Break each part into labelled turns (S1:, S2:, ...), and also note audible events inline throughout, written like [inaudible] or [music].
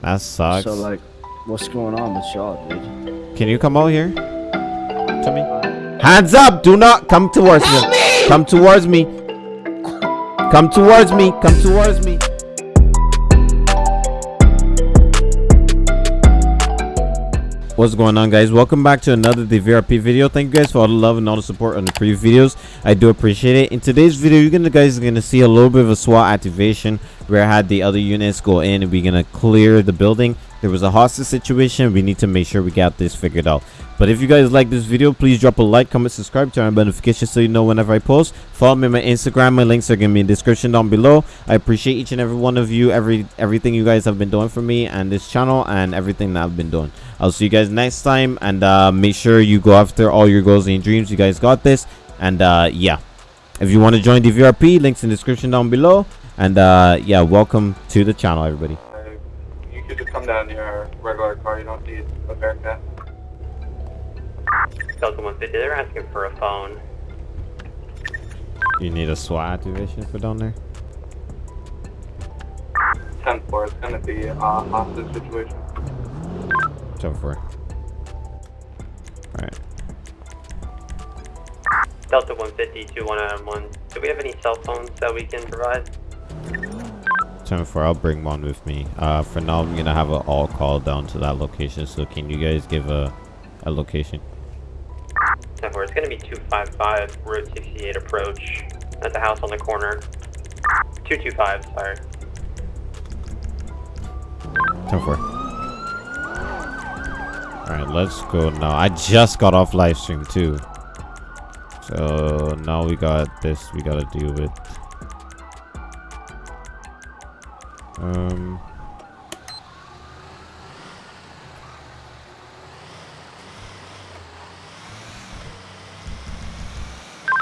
S1: That sucks.
S2: So like, what's going on with y'all, dude?
S1: Can you come out here? To me? Uh, Hands up! Do not come towards me. Come towards me. Come towards me. Come towards me. What's going on guys? Welcome back to another DVRP video. Thank you guys for all the love and all the support on the previous videos. I do appreciate it. In today's video, you're gonna guys are gonna see a little bit of a SWAT activation where I had the other units go in and we're gonna clear the building. There was a hostage situation. We need to make sure we got this figured out. But if you guys like this video, please drop a like, comment, subscribe, turn on notifications so you know whenever I post. Follow me on my Instagram. My links are gonna be in the description down below. I appreciate each and every one of you, every everything you guys have been doing for me and this channel and everything that I've been doing. I'll see you guys next time and uh, make sure you go after all your goals and dreams. You guys got this. And uh, yeah, if you want to join the VRP, links in the description down below. And uh, yeah, welcome to the channel, everybody.
S3: Uh, You could just come down in your regular car. You don't need a Bearcat.
S4: Delta 150, they're asking for a phone.
S1: You need a SWAT activation for down there.
S3: 10 4. It's going to be a hostage situation.
S1: Jump for it. Alright.
S4: Delta 150, 2191. Do we have any cell phones that we can provide?
S1: 10 4, I'll bring one with me. Uh, for now, I'm gonna have an all call down to that location. So can you guys give a, a location?
S4: 10 4, it's going to be 255 Route 68 approach at the house on the corner. 225, sorry.
S1: 10 4. Alright, let's go now. I just got off live stream too. So now we got this we gotta deal with. Um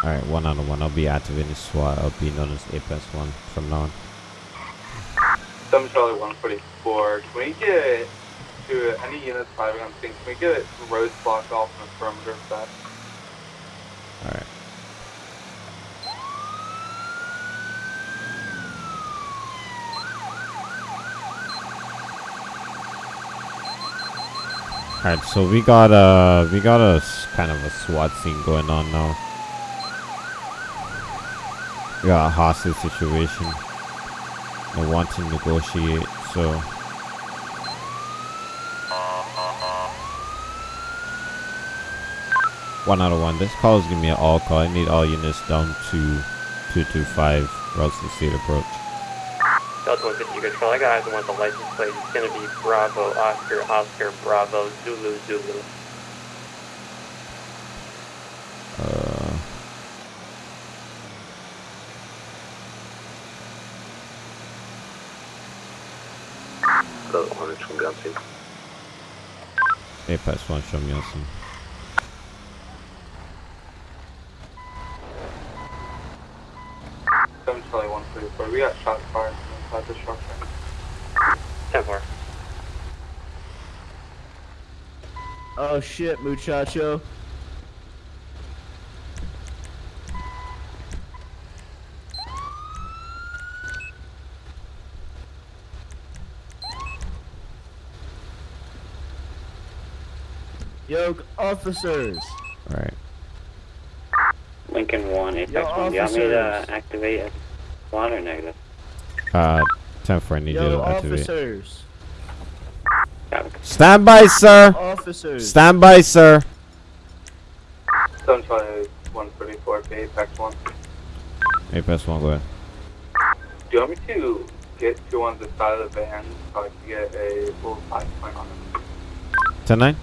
S1: Alright, one out of one. I'll be activating SWAT. I'll be known as Apex 1 from now on.
S3: 7 Charlie 144. Can we get to any units firing on things? Can we get roads blocked off on the perimeter of that?
S1: Alright. Alright, so we got a we got a kind of a SWAT scene going on now. We got a hostage situation. They want to negotiate, so One out of one. This call is gonna be an all call. I need all units down to 225 Route 68 approach.
S4: Delta 150, you control. I got eyes on one of the license plate. It's going to be Bravo, Oscar, Oscar, Bravo, Zulu, Zulu.
S1: Uh,
S3: Delta 1 from Gunty.
S1: Apex 1, show me on some.
S3: Seven Charlie 144. We got shots fired from inside the structure.
S4: 10 4.
S2: Oh shit, muchacho. Yo, officers.
S1: Alright.
S5: Lincoln 1, Apex
S2: Yo,
S5: 1. Do you want me to
S2: officers.
S5: activate a SWAT or negative?
S1: Uh, 10 4, I need you
S2: Yo,
S1: to activate.
S2: officers.
S5: Got.
S1: Stand by, sir!
S2: Officers.
S1: Stand by, sir!
S3: 7 Charlie 144 Apex 1.
S1: Apex 1, go ahead.
S3: Do you want me to get to on the side of the van so I can get a full five point on it?
S1: 10 9?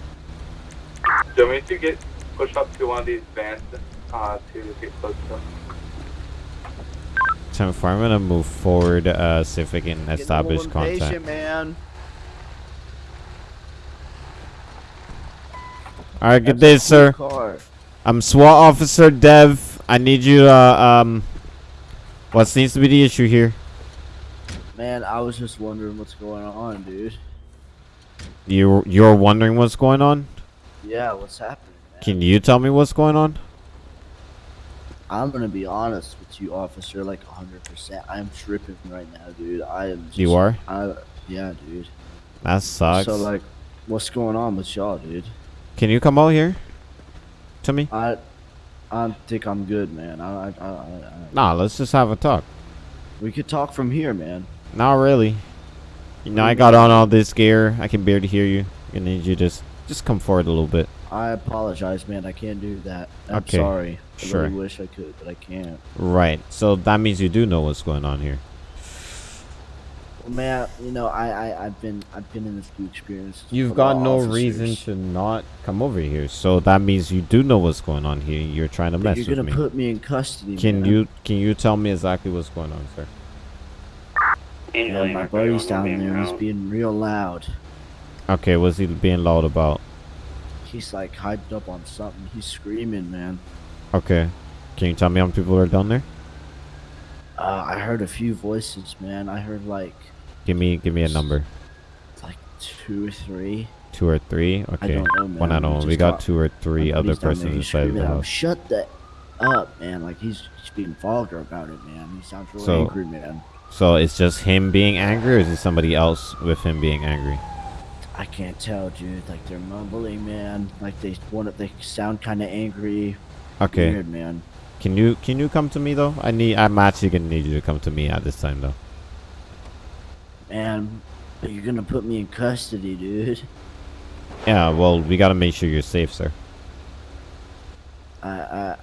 S3: Do you want me to get push up to one of these vans uh, to get close to them?
S1: 10 4, I'm gonna move forward, uh, see if I can
S2: Getting
S1: establish contact.
S2: man.
S1: Alright, good day, sir.
S2: Car.
S1: I'm SWAT Officer Dev. I need you, uh, um, what seems to be the issue here?
S2: Man, I was just wondering what's going on, dude.
S1: You, you're wondering what's going on?
S2: Yeah, what's happening, man?
S1: Can you tell me what's going on?
S2: I'm gonna be honest with you, officer, like 100%. I'm tripping right now, dude. I am. Just,
S1: You are?
S2: I, yeah, dude.
S1: That sucks.
S2: So like, what's going on with y'all, dude?
S1: Can you come out here? To me?
S2: I, I think I'm good, man. I, I, I, I,
S1: Nah, let's just have a talk.
S2: we could talk from here, man.
S1: Not really. You know, I got on all this gear. I can barely hear you. I need you to just just come forward a little bit.
S2: I apologize, man. I can't do that. I'm
S1: Okay,
S2: sorry. I
S1: sure.
S2: really wish I could, but I can't.
S1: Right. So that means you do know what's going on here.
S2: Well, man, you know, I, I, I've been, I've been in a few experiences.
S1: You've got no
S2: officers.
S1: reason to not come over here. So that means you do know what's going on here. You're trying to
S2: But
S1: mess
S2: You're gonna put me in custody.
S1: Can
S2: man.
S1: you can you tell me exactly what's going on, sir?
S2: Yeah, my buddy's down there. He's being real loud.
S1: Okay, what's he being loud about?
S2: He's like hyped up on something. He's screaming, man.
S1: Okay. Can you tell me how many people are down there?
S2: Uh, I heard a few voices, man. I heard like,
S1: Give me give me a number.
S2: like two or three.
S1: Two or three?
S2: I
S1: Okay.
S2: don't know, man.
S1: One I
S2: We
S1: got
S2: got-
S1: two or three other
S2: buddy's down there,
S1: persons
S2: he's
S1: inside the house.
S2: Shut that up, man. Like he's just being vulgar about it, man. He sounds real
S1: So-
S2: angry, man.
S1: So it's just him being angry or is it somebody else with him being angry?
S2: I can't tell, dude. Like they're mumbling, man. Like they want they sound kind of angry.
S1: Okay.
S2: Weird, man.
S1: Can you can you come to me though? I need I'm actually gonna need you to come to me at this time though.
S2: Man, but you're gonna put me in custody, dude.
S1: Yeah, well we gotta make sure you're safe, sir.
S2: I, I,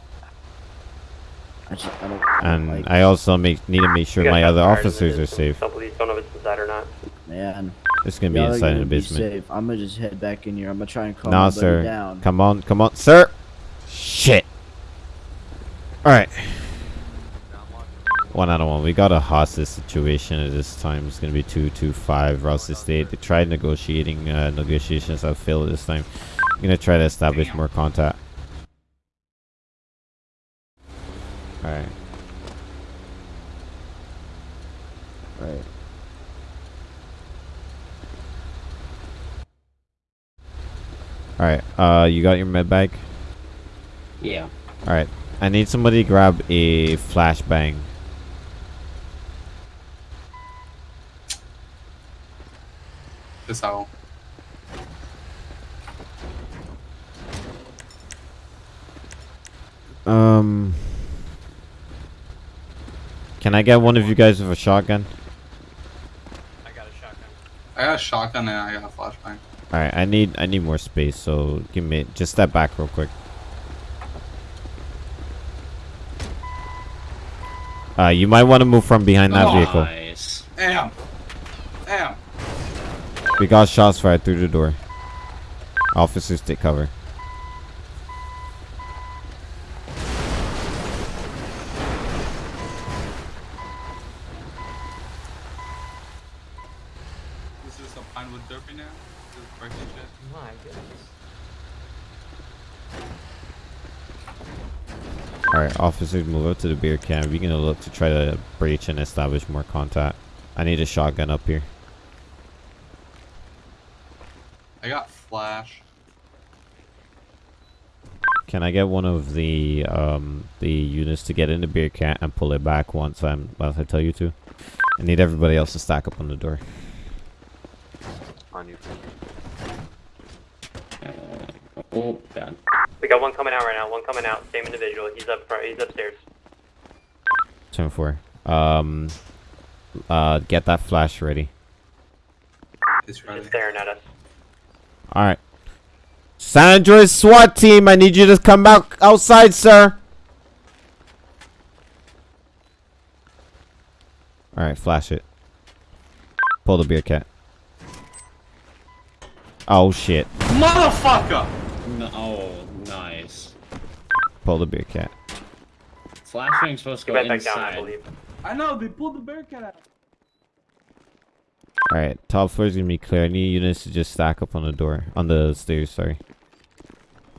S2: I just, I don't,
S1: And
S2: like,
S1: I also make need to make sure my other officers are safe.
S4: Don't believe, don't know if it's inside or not.
S2: man.
S1: It's gonna be inside in the basement.
S2: safe. I'm gonna just head back in here. I'm gonna try and calm
S1: Nah, sir.
S2: down.
S1: Come on, come on, sir. Shit. All right. One out of one. We got a hostage situation at this time. It's gonna be two two five. Ross Estate. They tried negotiating. Uh, negotiations have failed this time. I'm gonna try to establish more contact. All. Right. All right. Alright, uh, you got your med bag.
S5: Yeah.
S1: All right. I need somebody to grab a flashbang.
S6: This how.
S1: Um. Can I get one of you guys with a shotgun?
S4: I got a shotgun.
S6: I got a shotgun and I got a flashbang.
S1: All right. I need I need more space. So give me just step back real quick. Uh, you might want to move from behind that vehicle.
S5: Nice.
S6: Damn. Damn.
S1: We got shots fired through the door. Officers take cover.
S6: This is a pine Pinewood Derby now? This is breaking shit.
S4: My goodness.
S1: Alright, officers move up to the Bearcat. We're gonna look to try to breach and establish more contact. I need a shotgun up here.
S6: I got flash.
S1: Can I get one of the um the units to get in the Bearcat and pull it back once I'm once I tell you to? I need everybody else to stack up on the door.
S4: On you.
S5: Oh, bad.
S4: We got one coming out right now. One coming out. Same individual. He's up front. He's upstairs.
S1: Ten four. Um uh get that flash ready.
S6: It's ready.
S4: Just staring at us.
S1: Alright. San Andreas SWAT team, I need you to come back outside, sir. Alright, flash it. Pull the Bearcat. Oh shit.
S6: Motherfucker!
S5: No, oh, nice.
S1: Pull the Bearcat.
S5: Flashbang's supposed to go
S4: went back down, I
S5: inside.
S4: believe.
S6: I know, they pulled the Bearcat out.
S1: Alright, top floor is gonna be clear. I need units to just stack up on the door. On the stairs, sorry.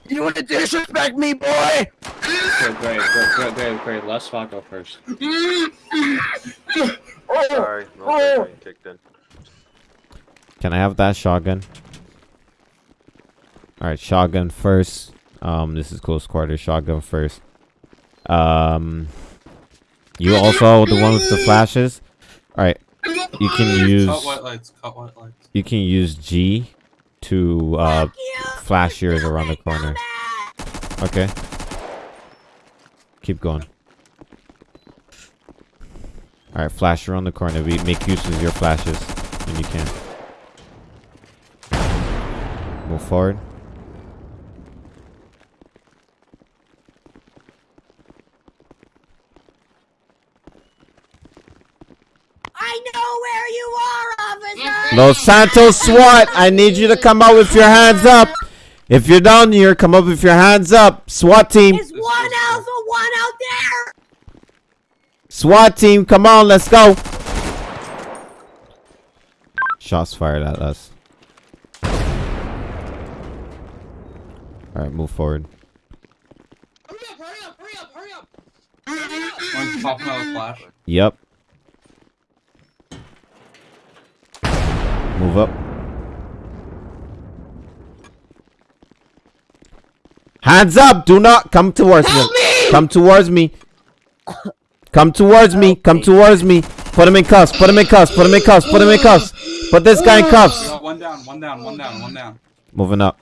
S2: You want to disrespect me, boy?
S5: Great, great, great, great, great, great. Let's fuck go first. [laughs]
S7: Sorry, no oh, brain oh. kicked in.
S1: Can I have that shotgun? Alright, shotgun first. Um, this is close quarters. Shotgun first. Um, you also the one with the flashes. Alright. you can use
S6: Cut white lights. Cut white lights.
S1: you can use G to uh flash yours around the corner. Okay. Keep going. All right, flash around the corner. We make use of your flashes when you can. Move forward.
S8: I know where you are, officer.
S1: Los Santos SWAT, I need you to come out with your hands up. If you're down here, come up with your hands up. SWAT team.
S8: There's one alpha, one out there.
S1: SWAT team, come on, let's go. Shots fired at us. Alright, move forward.
S9: Hurry up, hurry up, hurry up, hurry up!
S6: One's popping out a flash.
S1: Yep. Move up. Hands up! Do not come towards me. Come towards me. Come towards me. Come towards me. Put him in cuffs. Put him in cuffs. Put him in cuffs. Put him in cuffs. Put this guy in cuffs.
S6: Got one down, one down, one down, one down.
S1: Moving up.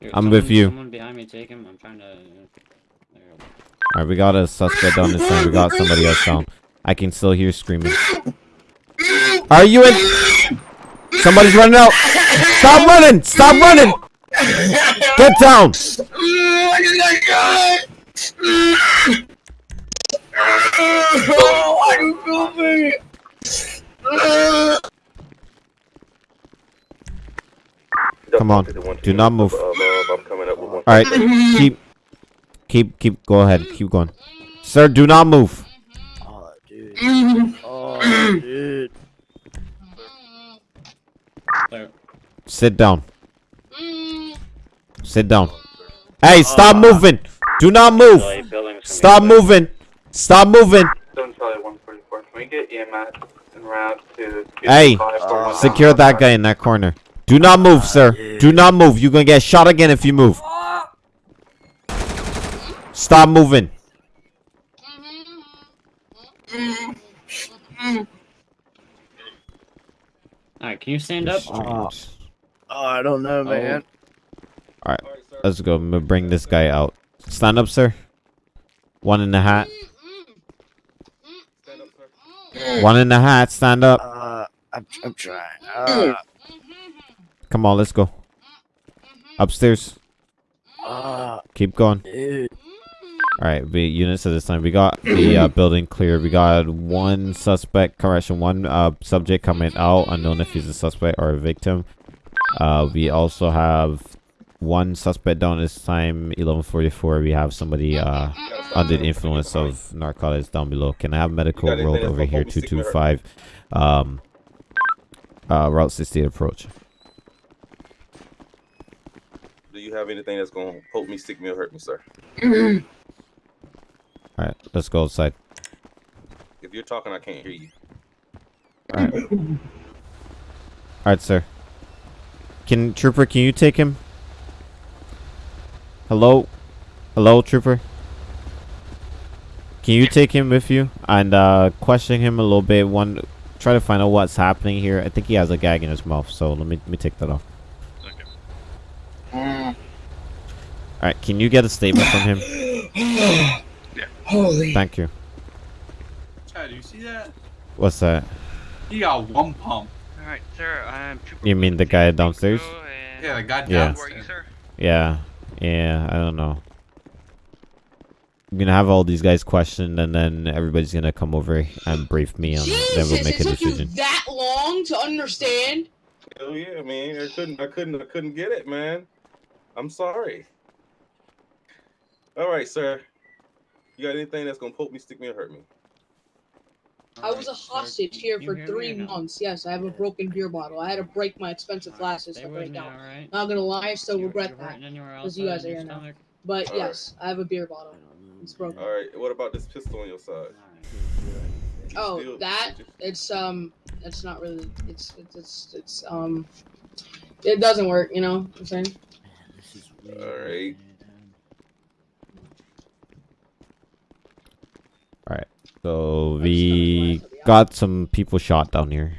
S5: Here,
S1: I'm
S5: someone-
S1: with you.
S5: Someone behind me, take him. I'm trying to. There you go.
S1: Alright, we got a suspect on this side. We got somebody else down. I can still hear screaming. [laughs] Are you in? Somebody's running out. Stop running! Stop running! Get down! Come on. Do not move.
S7: One.
S1: Alright, keep, keep, keep, go ahead. Keep going. Sir, do not move.
S2: Oh, dude. Oh, dude.
S5: There.
S1: Sit down. Mm. Sit down. Hey, stop uh, moving! Do not move! Stop moving! Stop moving!
S3: Seven Charlie 144. Can we get EMS and route to
S1: Hey,
S3: 541?
S1: Secure that guy in that corner. Do not move, sir. Do not move. You're gonna get shot again if you move. Stop moving.
S5: Alright, can you stand up?
S2: Oh, oh, I don't know, man.
S1: Alright, let's go. I'm gonna bring this guy out. Stand up, sir. One in the hat. One in the hat. Stand up.
S2: Uh, I'm, I'm trying. Uh,
S1: Come on, let's go. Upstairs.
S2: uh,
S1: Keep going.
S2: dude.
S1: Alright, we units at this time. We got the uh, [clears throat] building clear. We got one suspect, correction, one uh, subject coming out, unknown if he's a suspect or a victim. Uh, we also have one suspect down this time, 1144. We have somebody uh, under the influence of narcotics down below. Can I have medical
S7: You got
S1: road over here,
S7: gonna help me stick me
S1: 225, um, uh, Route 68 approach.
S7: Do you have anything that's gonna poke me, stick me, or hurt me, sir?
S1: Alright, let's go outside.
S7: If you're talking, I can't hear you.
S1: Alright. Alright, sir. Can Trooper, can you take him? Hello? Hello, Trooper? Can you take him with you and uh question him a little bit? One try to find out what's happening here. I think he has a gag in his mouth, so let me let me take that off. Okay. Alright, can you get a statement from him? [coughs] yeah.
S9: Holy.
S1: Thank you.
S6: Chad, do you see that?
S1: What's that?
S6: He got one pump.
S10: Alright, sir, I'm Trooper
S1: You mean the guy downstairs?
S6: Yeah, the guy uh,
S1: Yeah.
S10: Who are you,
S6: downstairs.
S10: sir?
S1: Yeah, yeah, I don't know. I'm gonna have all these guys questioned, and then everybody's gonna come over and brief me, and then we'll
S9: Jesus,
S1: make
S9: it
S1: a
S9: took you that long to understand?
S7: Hell yeah, man. I couldn't, I couldn't, I couldn't get it, man. I'm sorry. All right, sir. You got anything that's gonna poke me, stick me, or hurt me?
S9: I was a
S5: Alright, sir,
S9: hostage here
S5: you
S9: for three
S5: or no?
S9: months. Yes, I have a broken beer bottle. I had to break my expensive glasses to break
S5: me,
S9: out.
S5: alright?
S9: Not gonna lie, I still
S5: You-
S9: regret
S5: you're
S9: that. Because you guys are here now. But
S7: Alright.
S9: yes, I have a beer bottle. It's broken.
S7: All right. What about this pistol on your side?
S9: Oh, that it's um, it's not really. It's it's it's, it's um, it doesn't work. You know what I'm saying?
S2: This is
S1: So we got some people shot down here.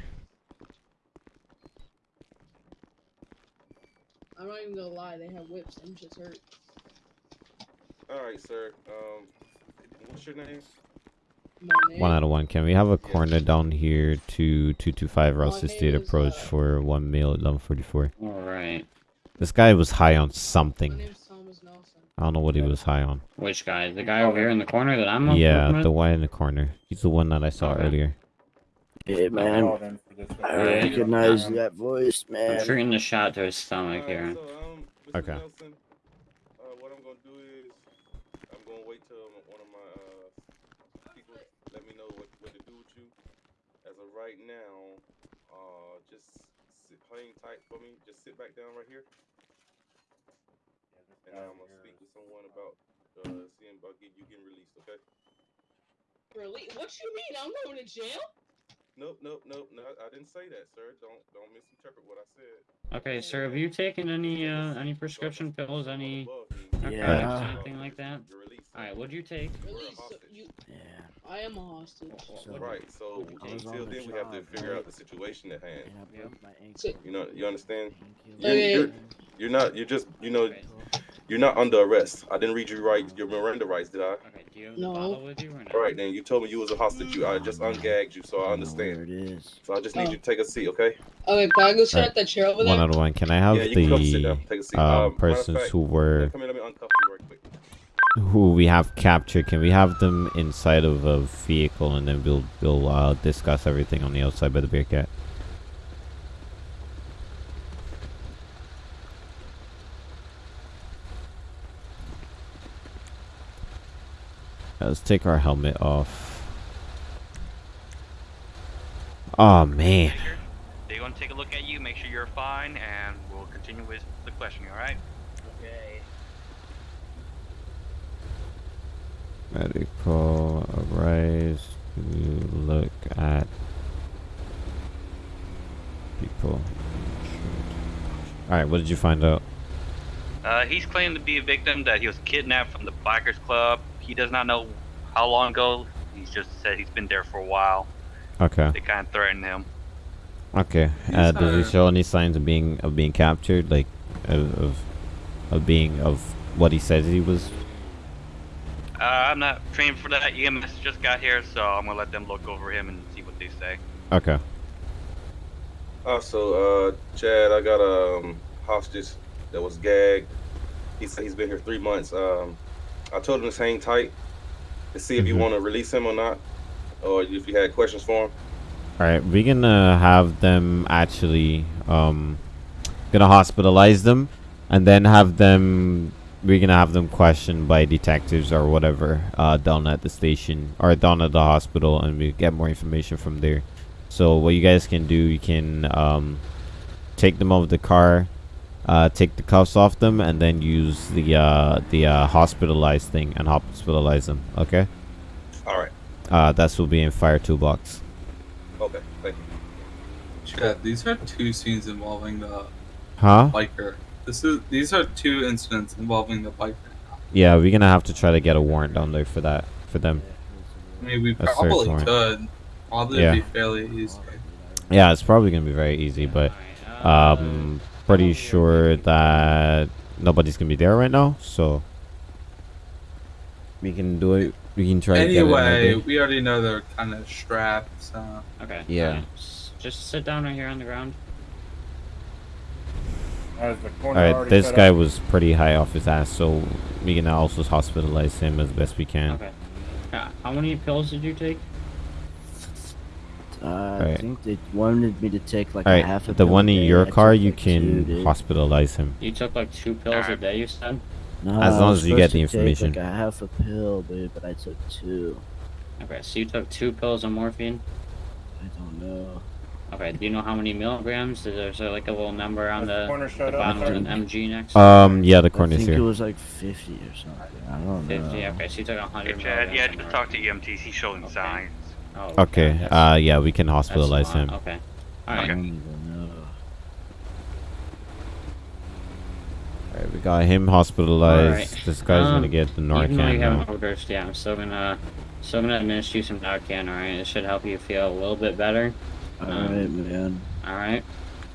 S9: I'm not even gonna lie, they have whips. I'm just hurt.
S7: Alright, sir. Um, what's your name?
S1: One out of one. Can we have a coroner down here to 225
S9: Rouse's State
S1: approach
S9: uh,
S1: for one male at 1144?
S5: Alright.
S1: This guy was high on something
S9: name's Thomas Nelson.
S1: I don't know what he was high on.
S5: Which guy? The guy over here in the corner that I'm looking
S1: Yeah, the one in the corner. He's the one that I saw
S5: Okay.
S1: earlier.
S2: Hey, man. I recognize
S5: Um,
S2: that voice, man.
S5: I'm shooting the shot to his stomach
S7: Alright,
S5: here.
S7: so, um,
S1: Okay.
S7: Nelson, uh, what I'm gonna do is I'm gonna wait till one of my uh people let me know what, what to do with you. As of right now, uh, just sit, hang tight for me. Just sit back down right here, and I'm gonna speak with someone about uh seeing about getting you getting released. Okay?
S9: Really? What you mean? I'm going to jail?
S7: Nope, nope, nope. No, I didn't say that, sir. Don't don't misinterpret what I said.
S5: Okay, sir, have you taken any uh any prescription pills, any
S2: Yeah.
S5: anything like that?
S7: You're released.
S5: Alright, what'd you take?
S9: Release. You.
S2: Yeah.
S9: I am a hostage. So.
S7: Right. So until
S2: on the
S7: then, we have to figure out the situation at hand.
S2: And I broke my ankle.
S9: So-
S7: You know, you understand? You're,
S9: Okay.
S7: you're, you're not. You're just. You know, you're not under arrest. I didn't read you right. Your Miranda rights, did I?
S5: Okay, do you have
S9: No.
S5: bottle with you or not?
S7: All right, then. You told me you was a hostage. You, I just ungagged you, so I
S2: I
S7: understand.
S2: Where it is.
S7: So I just need
S9: Oh.
S7: you to take a seat, okay?
S9: Okay, can I go sit
S1: Alright.
S9: at that chair over there?
S1: One out of one. Can I have
S7: yeah, you can come sit down.
S1: the
S7: Take a seat.
S1: uh,
S7: Um,
S1: persons
S7: fact,
S1: who were
S7: Come here. Let me uncuff you right quick.
S1: who we have captured? Can we have them inside of a vehicle and then we'll we'll uh, discuss everything on the outside by the Bearcat? Let's take our helmet off. Oh man.
S10: They're gonna take a look at you, make sure you're fine, and we'll continue with the questioning. All right?
S2: Okay.
S1: Medical arise to look at people. Alright, what did you find out?
S10: Uh, he's claimed to be a victim that he was kidnapped from the bikers club. He does not know how long ago. He's just said he's been there for a while.
S1: Okay.
S10: They kind of threatened him.
S1: Okay. Uh, does he
S5: uh,
S1: show any signs of being of being captured, like of of, of being of what he says he was?
S10: Uh, I'm not trained for that. EMS just got here, so I'm gonna let them look over him and see what they say.
S1: Okay.
S7: Also, uh, Chad, I got a um, hostage that was gagged. He said he's been here three months. Um, I told him to hang tight to see if you
S1: Mhm.
S7: want to release him or not, or if you had questions for him.
S1: Alright, we're gonna have them actually um gonna hospitalize them and then have them we're gonna have them questioned by detectives or whatever uh down at the station or down at the hospital and we get more information from there. So what you guys can do you can um take them out of the car, uh take the cuffs off them and then use the uh the uh hospitalized thing and hospitalize them, okay?
S7: All right.
S1: Uh that's will be in fire toolbox.
S7: Okay. Thank you.
S6: Chad, these are two scenes involving the
S1: Huh?
S6: biker. This is these are two incidents involving the biker.
S1: Yeah, we're gonna have to try to get a warrant down there for that for them.
S6: I mean, we
S1: A
S6: probably could. Probably
S1: Yeah.
S6: be fairly easy.
S1: Yeah, it's probably gonna be very easy, but
S5: Alright, uh,
S1: um, pretty sure that nobody's gonna be there right now, so we can do it. We can try. to get it
S6: Anyway,
S1: maybe.
S6: we already know they're kind of strapped, so
S5: Okay.
S1: Yeah.
S5: alright, s- Just sit down right here on the ground.
S1: All right, this guy was pretty high off his ass, so we can also hospitalize him as best we can.
S5: Okay. Uh, how many pills did you take?
S2: Uh, I think they wanted me to take like
S1: All
S2: a half a
S1: right, the
S2: pill
S1: one in your car,
S2: took,
S1: you
S2: like, two,
S1: can
S2: dude.
S1: hospitalize him.
S5: You took like two pills a day, you said?
S2: No,
S1: As long as you get the
S2: to take,
S1: information.
S2: Like a half a pill, dude, but I took two.
S5: Okay, so you took two pills of morphine?
S2: I don't know.
S5: Okay, do you know how many milligrams? Is there, is there like a little number on the, the bottom of an MG next?
S1: Um, yeah, the
S2: I
S1: corner's
S2: think it was like 50 or something. I don't
S5: 50,
S2: know.
S5: okay, so you took 100
S10: Hey, Chad, yeah, just
S5: of
S10: talk to EMTs. He's showing
S5: Okay.
S10: signs.
S5: Morphine. Oh,
S1: Okay,
S5: that's-
S1: uh, yeah, we can hospitalize him.
S5: Okay. Alright,
S2: don't even know.
S1: Alright, we got him hospitalized.
S5: Alright,
S1: This guy's gonna
S5: um,
S1: get the Narcan.
S5: even though you
S1: Narcan
S5: haven't overdosed, yeah, I'm still gonna, still gonna administer you some Narcan, alright? It should help you feel a little bit better. Um,
S2: Alright, man.
S5: Alright.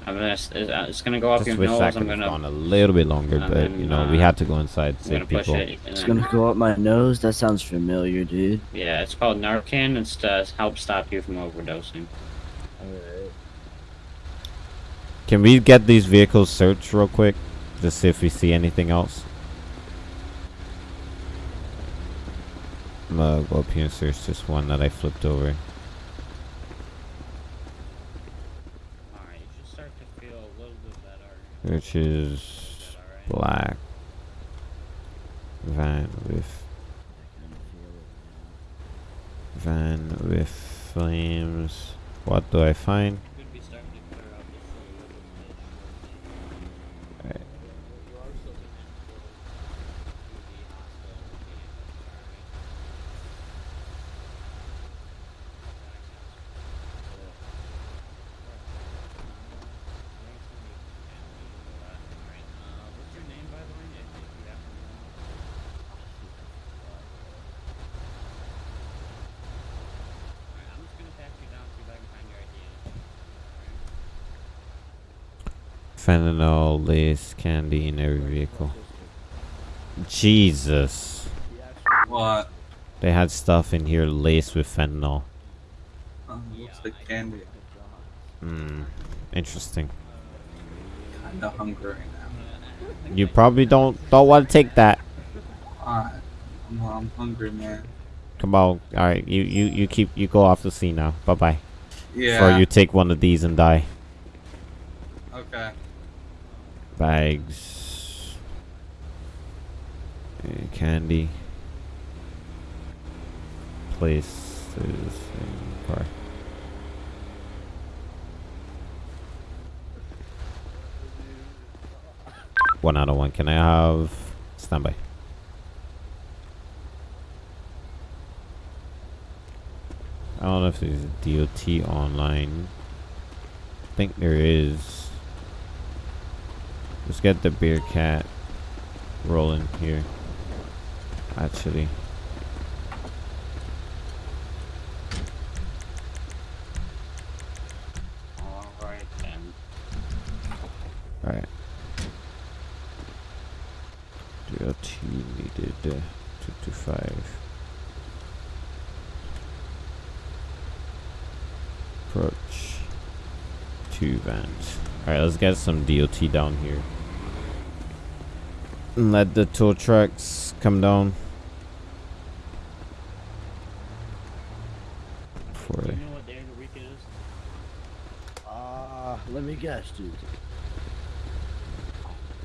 S5: I'm gonna. It's, it's gonna go up
S1: Just
S5: your nose.
S1: that
S5: I'm
S1: could have
S5: gonna.
S1: gone a little bit longer,
S5: and
S1: but
S5: then,
S1: you know we
S5: uh,
S1: had to go inside to save people.
S5: it.
S2: It's gonna go up my nose. That sounds familiar, dude.
S5: Yeah, it's called Narcan. It's to help stop you from overdosing.
S2: Alright.
S1: Can we get these vehicles searched real quick? Just see if we see anything else. I'm gonna go up here and search this one that I flipped over.
S5: Alright, you should start to feel a little bit better.
S1: Which is black van with van with flames. What do I find?
S5: Could be starting to clear up just a little bit.
S1: Alright.
S5: You are still gonna have to go to the hospital immediately, alright? What's your name, by the way? If if you happen to know. Alright, I'm just gonna patch you down, see if I can find your ID.
S1: Fentanyl, lace, candy in every vehicle. Jesus.
S6: What?
S1: They had stuff in here laced with fentanyl.
S6: Uh, looks like candy.
S1: Hmm. Interesting.
S6: Kinda hungry right now.
S1: You probably don't don't want to take that.
S6: Alright. I'm, I'm hungry, man.
S1: Come on. All right. You you you keep you go off the scene now. Bye bye.
S6: Yeah.
S1: Or you take one of these and die.
S6: Okay.
S1: Bags. Candy. Places in car. One out of one. Can I have standby? I don't know if there's a DOT online. I think there is. Let's get the beer cat rolling here. Actually.
S5: Alright then.
S1: Alright. Needed uh, 225. Approach. Two vans. Alright, let's get some DOT down here. And let the tow trucks come down. Before
S5: Do you know what day of the week it is?
S2: Ah, let me guess, dude.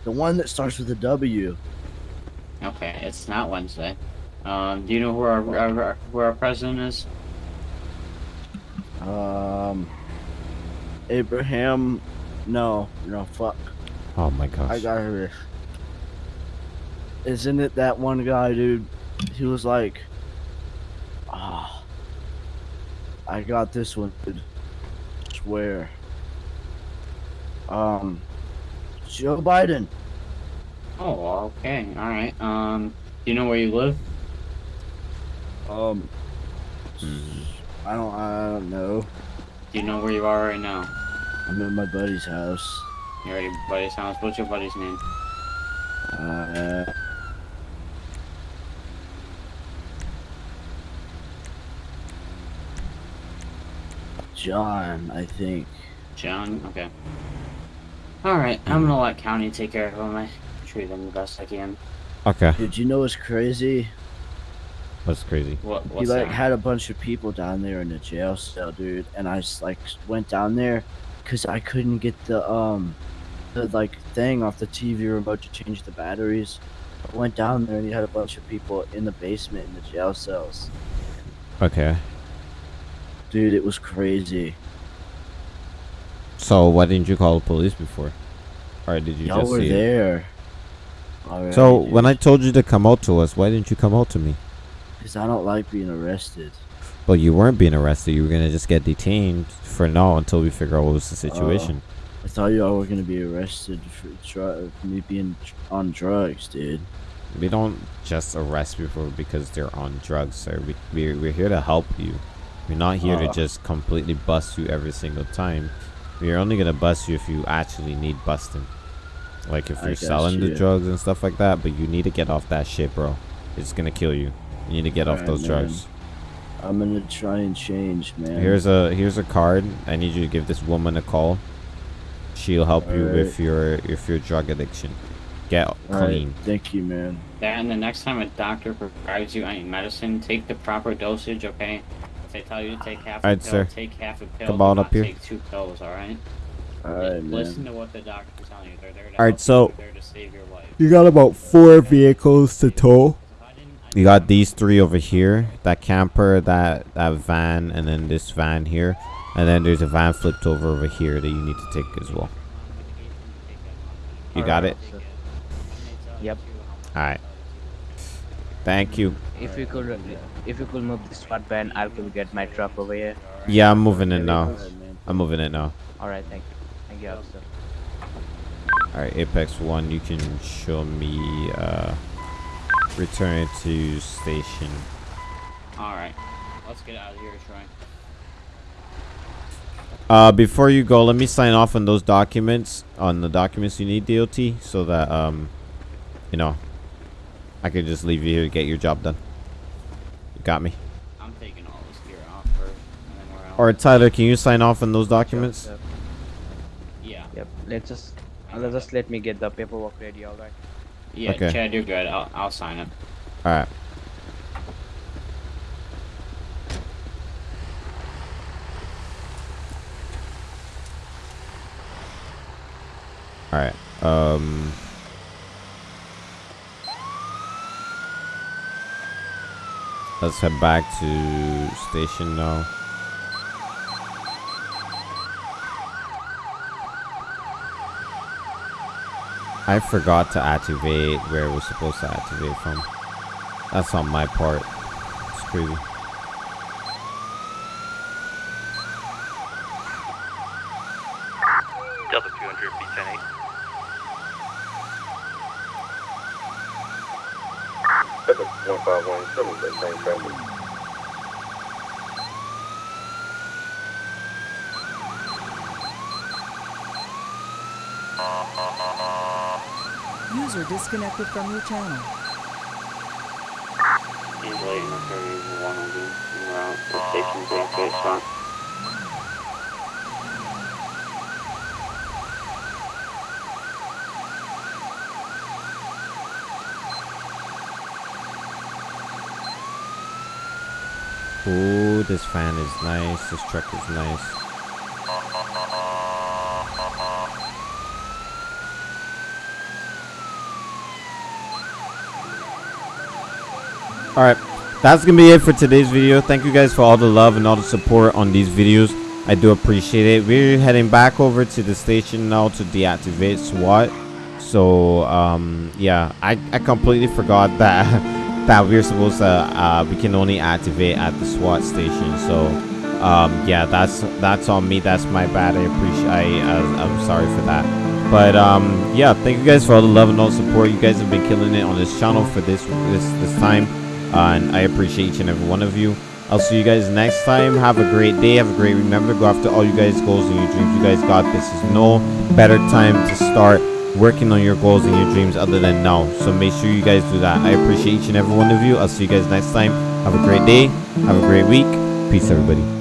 S2: The one that starts with a W.
S5: Okay, it's not Wednesday. Um, do you know who our, our, our who our president is?
S2: Um, Abraham. No, no, fuck.
S1: Oh my gosh.
S2: I got her. Isn't it that one guy, dude? He was like, ah, I got this one, dude. Swear. Um, Joe Biden.
S5: Oh, okay, all right. Um, do you know where you live?
S2: Um, I don't, I don't know.
S5: Do you know where you are right now?
S2: I'm at my buddy's house.
S5: You're at your buddy's house. What's your buddy's name?
S2: Uh, John, I think.
S5: John. Okay. All right, I'm gonna let county take care of him. I treat him the best I can.
S1: Okay.
S2: Did you know what's crazy?
S1: That's crazy.
S5: What?
S2: He like
S5: that?
S2: had a bunch of people down there in the jail cell, dude, and I just like went down there because I couldn't get the um the like thing off the TV remote to change the batteries. I went down there and he had a bunch of people in the basement in the jail cells.
S1: Okay.
S2: Dude, it was crazy.
S1: So why didn't you call the police before? Or did you
S2: Y'all
S1: just
S2: were
S1: see
S2: there. Alright,
S1: So
S2: dude.
S1: when I told you to come out to us, why didn't you come out to me?
S2: Because I don't like being arrested.
S1: But you weren't being arrested. You were gonna just get detained for now until we figure out what was the oh, situation.
S2: I thought y'all were gonna be arrested for dr- me being on drugs, dude.
S1: we don't just arrest people because they're on drugs, sir. We we're, we're here to help you. We're not here to
S2: Uh.
S1: just completely bust you every single time. We're only gonna bust you if you actually need busting. Like if you're
S2: got
S1: selling the drugs and stuff like that, but you need to get off that shit, bro. It's gonna kill you. You need to get off
S2: Alright,
S1: those
S2: man.
S1: drugs.
S2: I'm gonna try and change, man.
S1: Here's a here's a card. I need you to give this woman a call. She'll help you with your if your drug addiction. Get
S2: Alright,
S1: clean.
S2: Thank you, man.
S5: That and the next time a doctor prescribes you any medicine, take the proper dosage, okay? If they tell you to take half a
S1: Alright,
S5: pill,
S1: sir.
S5: take half a pill.
S1: Come on up here.
S5: Take two pills, alright?
S2: Alright,
S5: Listen
S2: man.
S5: to what the doctor's telling you. They're there to
S1: Alright, so-
S5: you. They're to save your life.
S1: You got about four vehicles to tow. You got these three over here. That camper, that that van, and then this van here. And then there's a van flipped over over here that you need to take as well. You got it?
S11: Yep.
S1: Alright. Thank you.
S11: If you could, if you could move the SWAT van, I will get my truck over here.
S1: Yeah, I'm moving it now. I'm moving it now.
S11: All right, thank you. Thank you, officer.
S1: Alright, Apex 1, you can show me, uh, return to station.
S5: Alright. Let's get out of here, Troy.
S1: Uh, before you go, let me sign off on those documents, on the documents you need, DOT, so that, um, you know, I could just leave you here to get your job done. You got me?
S5: I'm taking all this gear off first, and then we're out.
S1: Alright, Tyler, can you sign off on those documents?
S11: Sure, sir.
S5: Yeah.
S11: Yep. Let's just, uh, just let me get the paperwork ready. All right.
S5: Yeah,
S1: Okay.
S5: Chad, you're good. I'll, I'll sign it.
S1: Alright. Alright, um... Let's head back to station now. I forgot to activate where was supposed to activate from. That's on my part. It's crazy.
S7: 517, same.
S12: User disconnected from your channel.
S5: He's late, Station, station, station.
S1: Ooh, this fan is nice. This truck is nice. Alright, that's gonna be it for today's video. Thank you guys for all the love and all the support on these videos. I do appreciate it. We're heading back over to the station now to deactivate SWAT. So, um, yeah, I, I completely forgot that [laughs] that we're supposed to, uh, we can only activate at the SWAT station. So, um, yeah, that's that's on me. That's my bad. I appreciate. I uh, I'm sorry for that. But um, yeah, thank you guys for all the love and all support. You guys have been killing it on this channel for this this this time, uh, and I appreciate each and every one of you. I'll see you guys next time. Have a great day. Have a great. Remember go after all you guys' goals and your dreams. You guys got this. Is no better time to start working on your goals and your dreams other than now. So make sure you guys do that. I appreciate each and every one of you. I'll see you guys next time. Have a great day. Have a great week. Peace, everybody.